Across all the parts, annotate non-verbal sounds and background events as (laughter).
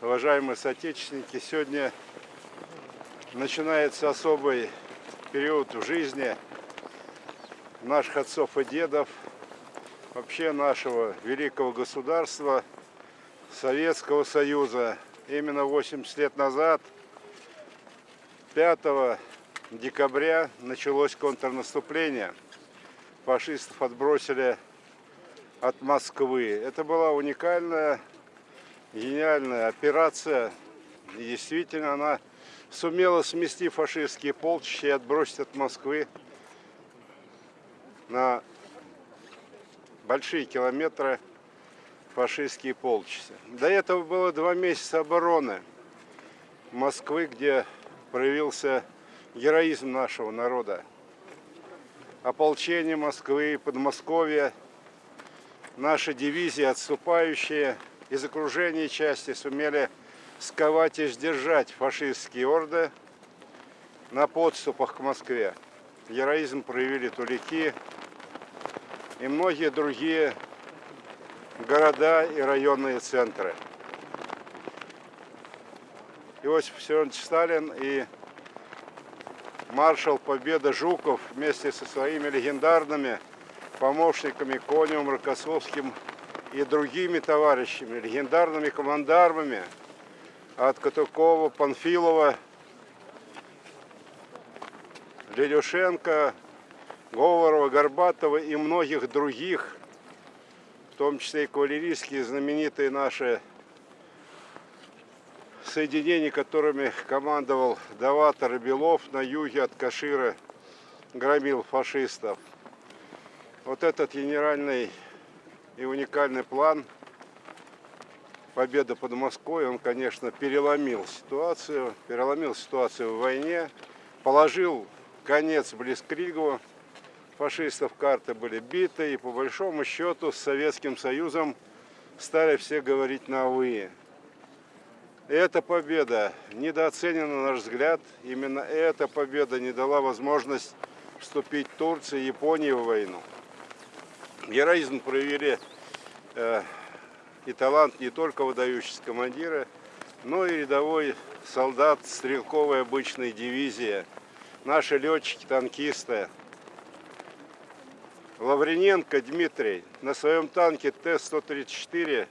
уважаемые соотечественники! Сегодня начинается особый период в жизни наших отцов и дедов, вообще нашего великого государства, Советского Союза. Именно 80 лет назад, 5 декабря, началось контрнаступление. Фашистов отбросили от Москвы. Это была уникальная, гениальная операция. И действительно она сумела смести фашистские полчища и отбросить от Москвы на большие километры фашистские полчища. До этого было два месяца обороны Москвы, где проявился героизм нашего народа. Ополчение Москвы, Подмосковья – наши дивизии, отступающие из окружения части, сумели сковать и сдержать фашистские орды на подступах к Москве. Героизм проявили тулики и многие другие города и районные центры. Иосиф Виссарионович Сталин и маршал Победа Жуков вместе со своими легендарными помощниками Коневым, Рокоссовским и другими товарищами, легендарными командармами от Катукова, Панфилова, Лелюшенко, Говорова, Горбатова и многих других, в том числе и кавалерийские знаменитые наши соединения, которыми командовал Даватор Белов на юге от Кашира, громил фашистов. Вот этот генеральный и уникальный план победа под Москвой, он, конечно, переломил ситуацию, переломил ситуацию в войне, положил конец Блицкригу, фашистов карты были биты, и по большому счету с Советским Союзом стали все говорить на «вы». Эта победа недооценена, на наш взгляд. Именно эта победа не дала возможность вступить Турции и Японии в войну. Героизм проявили и талант не только выдающийся командира, но и рядовой солдат стрелковой обычной дивизии, наши летчики, танкисты. Лаврененко Дмитрий на своем танке Т-134,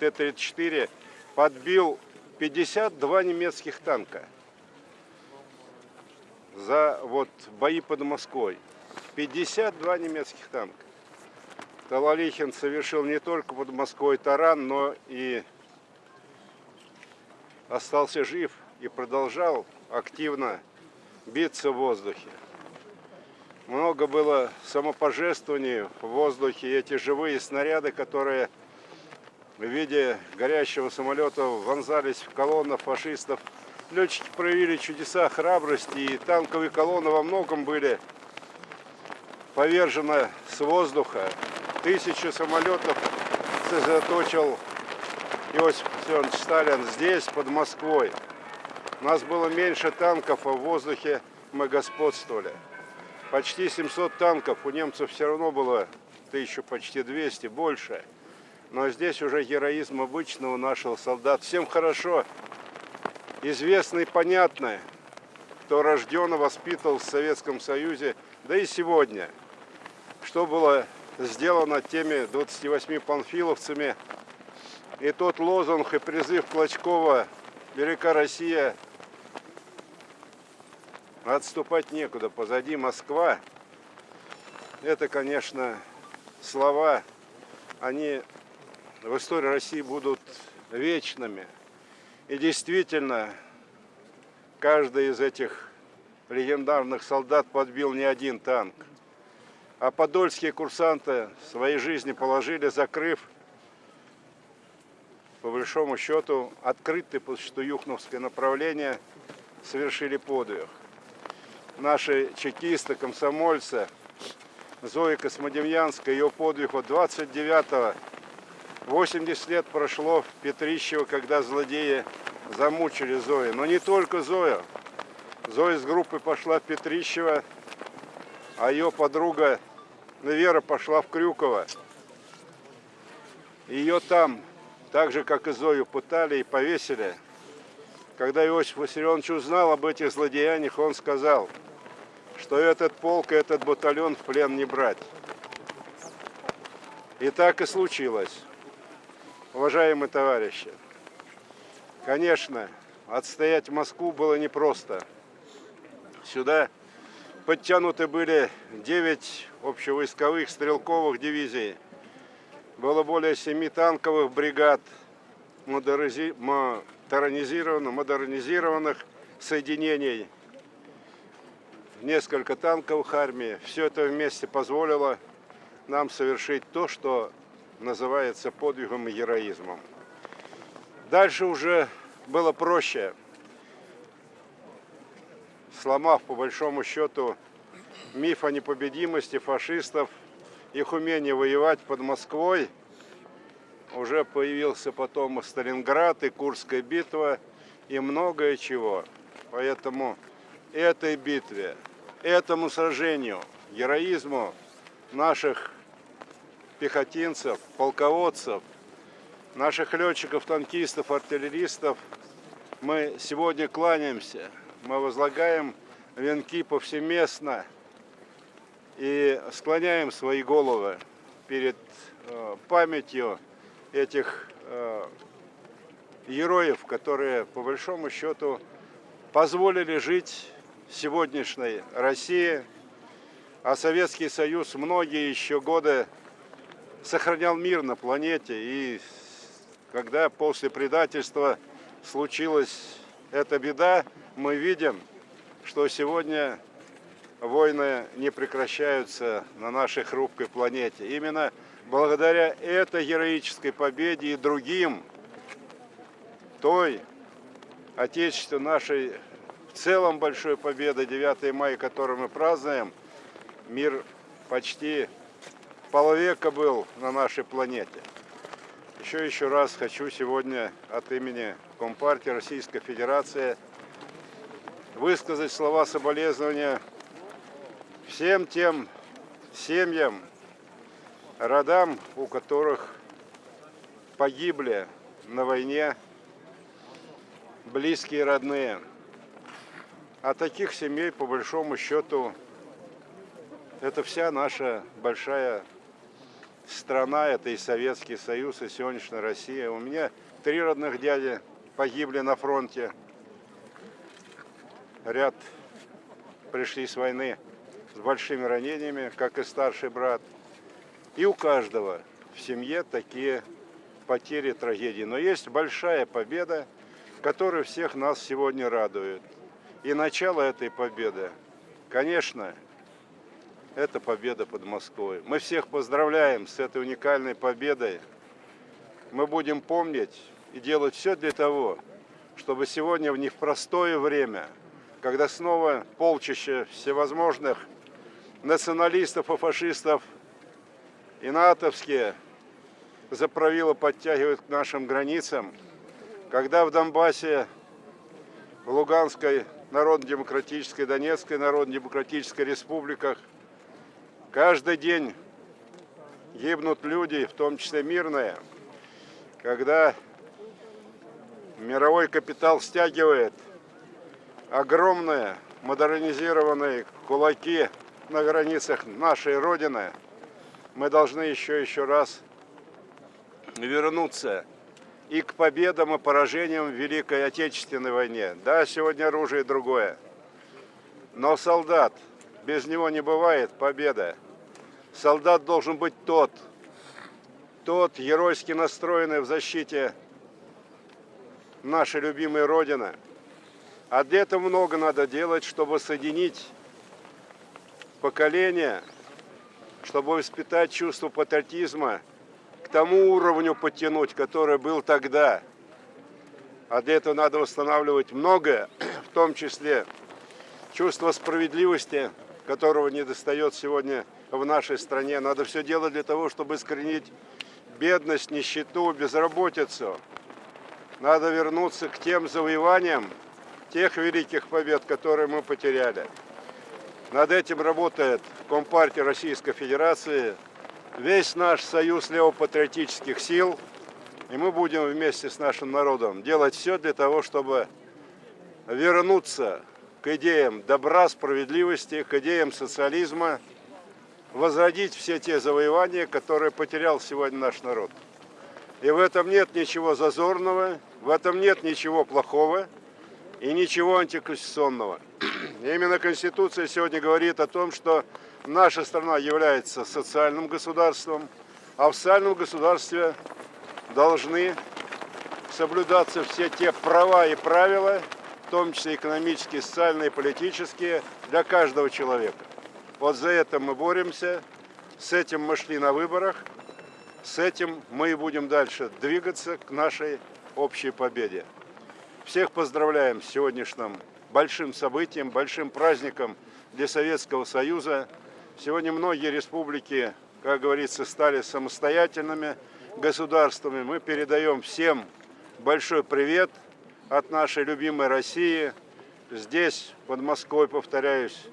Т-34 подбил 52 немецких танка за вот бои под Москвой. 52 немецких танка. Талалихин совершил не только под Москвой таран, но и остался жив и продолжал активно биться в воздухе. Много было самопожертвований в воздухе. Эти живые снаряды, которые в виде горящего самолета вонзались в колонны фашистов. Летчики проявили чудеса храбрости, и танковые колонны во многом были повержены с воздуха тысячи самолетов сосредоточил Иосиф Виссарионович Сталин здесь, под Москвой. У нас было меньше танков, а в воздухе мы господствовали. Почти 700 танков, у немцев все равно было тысячу, почти 200, больше. Но здесь уже героизм обычного нашего солдата. Всем хорошо, известно и понятно, кто рожден и воспитывал в Советском Союзе, да и сегодня. Что было сделано теми 28 панфиловцами. И тот лозунг и призыв Клочкова «Велика Россия» отступать некуда, позади Москва. Это, конечно, слова, они в истории России будут вечными. И действительно, каждый из этих легендарных солдат подбил не один танк. А подольские курсанты своей жизни положили, закрыв, по большому счету, открытое по счету Юхновское направление, совершили подвиг. Наши чекисты, комсомольцы, Зоя Космодемьянская, ее подвиг от 29-го, 80 лет прошло в Петрищево, когда злодеи замучили Зою. Но не только Зоя. Зоя с группой пошла в Петрищево, а ее подруга Вера пошла в Крюково. Ее там так же, как и Зою пытали и повесили. Когда Иосиф Виссарионович узнал об этих злодеяниях, он сказал, что этот полк и этот батальон в плен не брать. И так и случилось. Уважаемые товарищи, конечно, отстоять Москву было непросто. Сюда подтянуты были 9 общевойсковых стрелковых дивизий, было более 7 танковых бригад, модернизированных, модернизированных соединений, несколько танковых армий. Все это вместе позволило нам совершить то, что называется подвигом и героизмом. Дальше уже было проще. Сломав, по большому счету, миф о непобедимости фашистов, их умение воевать под Москвой, уже появился потом и Сталинград, и Курская битва, и многое чего. Поэтому этой битве, этому сражению, героизму наших пехотинцев, полководцев, наших летчиков, танкистов, артиллеристов мы сегодня кланяемся. Мы возлагаем венки повсеместно и склоняем свои головы перед э, памятью этих э, героев, которые по большому счету позволили жить сегодняшней России, а Советский Союз многие еще годы сохранял мир на планете. И когда после предательства случилась эта беда, мы видим, что сегодня войны не прекращаются на нашей хрупкой планете. Именно благодаря этой героической победе и другим, той Отечеству нашей в целом большой победы 9 мая, которую мы празднуем, мир почти полвека был на нашей планете. Еще еще раз хочу сегодня от имени Компартии Российской Федерации высказать слова соболезнования всем тем семьям, родам, у которых погибли на войне близкие родные. А таких семей, по большому счету, это вся наша большая страна, это и Советский Союз, и сегодняшняя Россия. У меня три родных дяди погибли на фронте. Ряд пришли с войны с большими ранениями, как и старший брат. И у каждого в семье такие потери, трагедии. Но есть большая победа, которая всех нас сегодня радует. И начало этой победы, конечно, это победа под Москвой. Мы всех поздравляем с этой уникальной победой. Мы будем помнить и делать все для того, чтобы сегодня в непростое время, когда снова полчища всевозможных националистов и фашистов и натовские заправило подтягивают к нашим границам, когда в Донбассе, в Луганской Народно-демократической, Донецкой Народно-демократической республиках – Каждый день гибнут люди, в том числе мирные, когда мировой капитал стягивает огромные модернизированные кулаки на границах нашей Родины, мы должны еще еще раз вернуться и к победам и поражениям в Великой Отечественной войне. Да, сегодня оружие другое, но солдат, без него не бывает победа. Солдат должен быть тот, тот геройски настроенный в защите нашей любимой Родины. А для этого много надо делать, чтобы соединить поколения, чтобы воспитать чувство патриотизма, к тому уровню подтянуть, который был тогда. А для этого надо восстанавливать многое, (clears throat) в том числе чувство справедливости, которого не достает сегодня в нашей стране. Надо все делать для того, чтобы искоренить бедность, нищету, безработицу. Надо вернуться к тем завоеваниям, тех великих побед, которые мы потеряли. Над этим работает Компартия Российской Федерации, весь наш союз левопатриотических сил. И мы будем вместе с нашим народом делать все для того, чтобы вернуться к идеям добра, справедливости, к идеям социализма, возродить все те завоевания, которые потерял сегодня наш народ. И в этом нет ничего зазорного, в этом нет ничего плохого и ничего антиконституционного. Именно Конституция сегодня говорит о том, что наша страна является социальным государством, а в социальном государстве должны соблюдаться все те права и правила, в том числе экономические, социальные, политические, для каждого человека. Вот за это мы боремся, с этим мы шли на выборах, с этим мы и будем дальше двигаться к нашей общей победе. Всех поздравляем с сегодняшним большим событием, большим праздником для Советского Союза. Сегодня многие республики, как говорится, стали самостоятельными государствами. Мы передаем всем большой привет от нашей любимой России. Здесь, под Москвой, повторяюсь,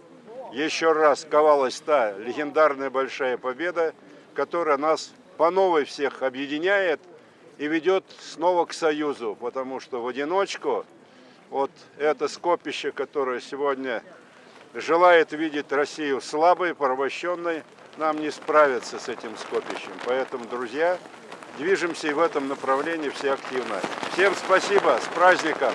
еще раз ковалась та легендарная большая победа, которая нас по новой всех объединяет и ведет снова к союзу, потому что в одиночку вот это скопище, которое сегодня желает видеть Россию слабой, порабощенной, нам не справиться с этим скопищем. Поэтому, друзья, движемся и в этом направлении все активно. Всем спасибо, с праздником!